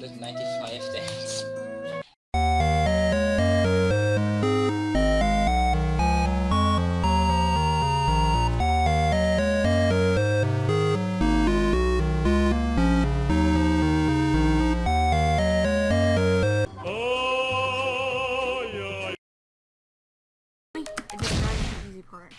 There's 95 things. I just tried the easy part.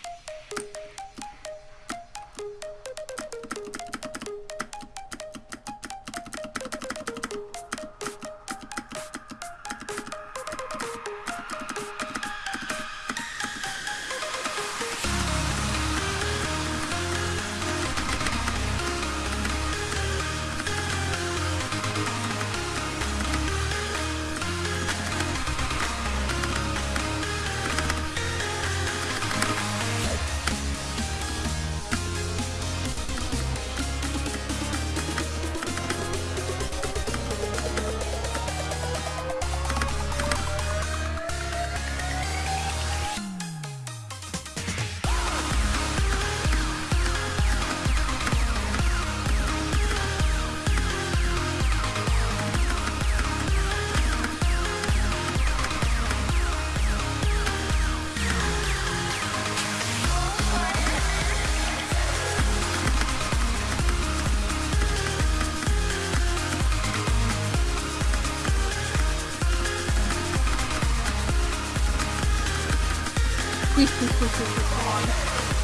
Please, come on.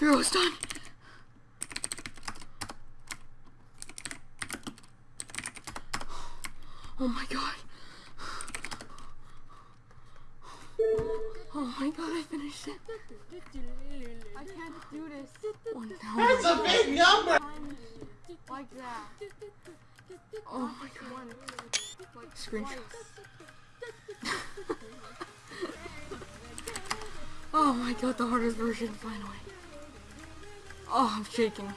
Zero's done. Oh my god. Oh my god, I finished it. I can't do this. Oh One That's a big number! like that. Oh my god. Screenshot. oh my god, the hardest version finally. Oh, I'm shaking.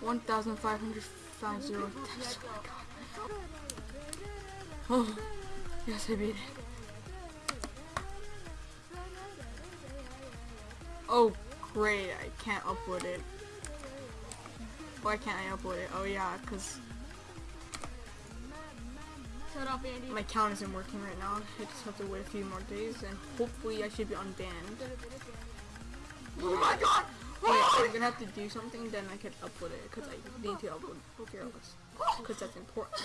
1,550 times. Oh my god. Oh, yes, I beat it. Oh, great, I can't upload it. Why can't I upload it? Oh yeah, because Shut up, Andy. my account isn't working right now. I just have to wait a few more days and hopefully I should be unbanned. Oh my god! I'm gonna have to do something, then I can upload it because I need to upload Fearless. Because that's important.